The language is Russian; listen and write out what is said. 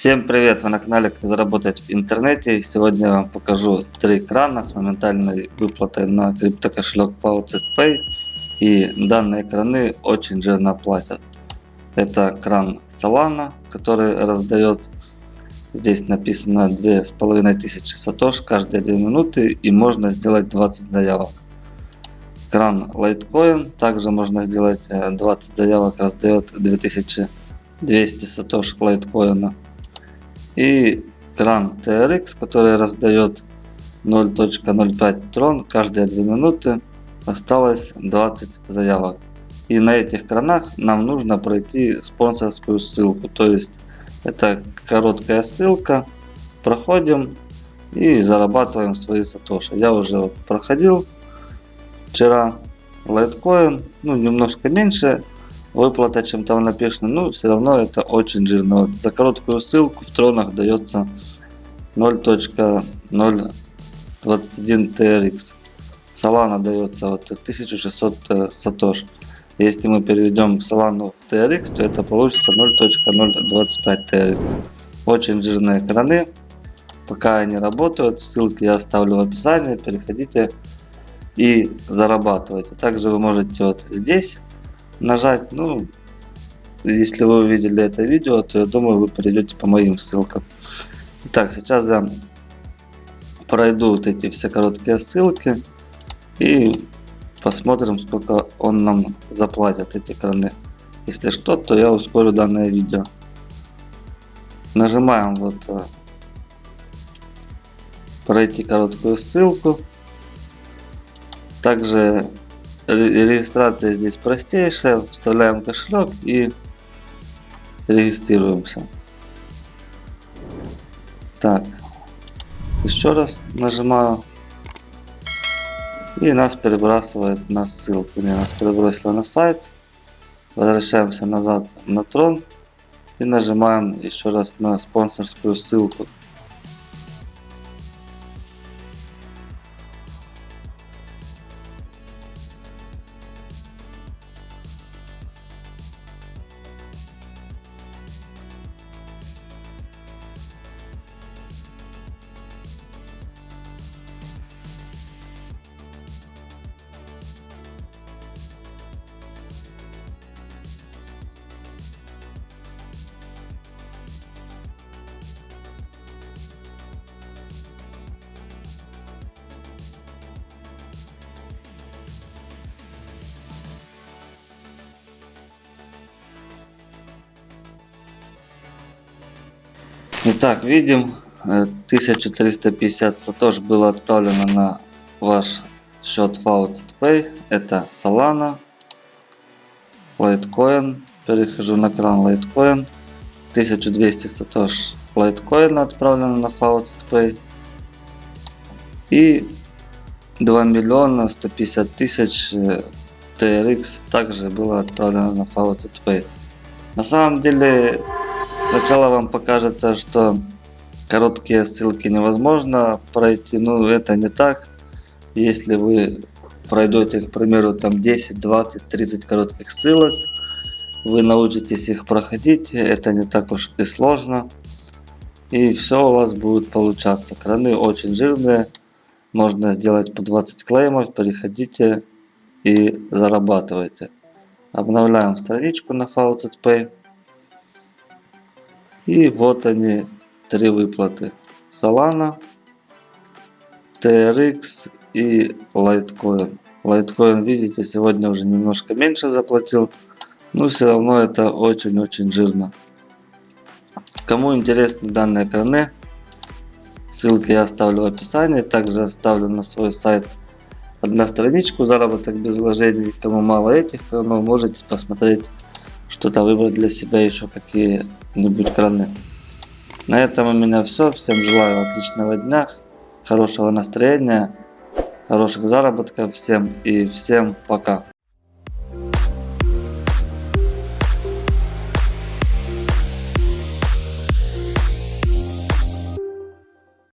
Всем привет! Вы на канале Как заработать в интернете. Сегодня я вам покажу три крана с моментальной выплатой на криптокошелек FaucetPay. И данные краны очень жирно платят. Это кран Solana, который раздает. Здесь написано 2500 сатош каждые 2 минуты и можно сделать 20 заявок. Кран Litecoin, также можно сделать 20 э, заявок, раздает 2200 сатош лайткоина и кран TRX, который раздает 0.05 трон каждые 2 минуты. Осталось 20 заявок. И на этих кранах нам нужно пройти спонсорскую ссылку. То есть это короткая ссылка. Проходим и зарабатываем свои сатоши. Я уже проходил вчера Litecoin, ну немножко меньше выплата, чем там написано, но все равно это очень жирно. За короткую ссылку в тронах дается 0.021 TRX. Solana дается вот 1600 э, сатош. Если мы переведем Solana в TRX, то это получится 0.025 TRX. Очень жирные краны. Пока они работают, ссылки я оставлю в описании. Переходите и зарабатывайте. Также вы можете вот здесь нажать. Ну, если вы увидели это видео, то я думаю, вы перейдете по моим ссылкам. Итак, сейчас я пройду вот эти все короткие ссылки и посмотрим, сколько он нам заплатит эти краны. Если что, то я ускорю данное видео. Нажимаем вот э, пройти короткую ссылку. Также Регистрация здесь простейшая. Вставляем кошелек и регистрируемся. Так, еще раз нажимаю. И нас перебрасывает на ссылку. Не, нас перебросило на сайт. Возвращаемся назад на трон. И нажимаем еще раз на спонсорскую ссылку. Итак, видим, 1350 сатош было отправлено на ваш счет FaucetPay. Это Solana, Litecoin. Перехожу на кран Litecoin. 1200 сатош Litecoin отправлено на FaucetPay. И 2 миллиона 150 тысяч TRX также было отправлено на FaucetPay. На самом деле Сначала вам покажется, что короткие ссылки невозможно пройти, но это не так. Если вы пройдете, к примеру, там 10, 20, 30 коротких ссылок, вы научитесь их проходить, это не так уж и сложно. И все у вас будет получаться. Краны очень жирные, можно сделать по 20 клеймов, переходите и зарабатывайте. Обновляем страничку на Faucet. И вот они, три выплаты. Solana, TRX и Litecoin. Litecoin, видите, сегодня уже немножко меньше заплатил. Но все равно это очень-очень жирно. Кому интересны данные краны, ссылки я оставлю в описании. Также оставлю на свой сайт одна страничку заработок без вложений. Кому мало этих кранов, можете посмотреть что-то выбрать для себя еще какие-нибудь краны. На этом у меня все. Всем желаю отличного дня, хорошего настроения, хороших заработков всем и всем пока.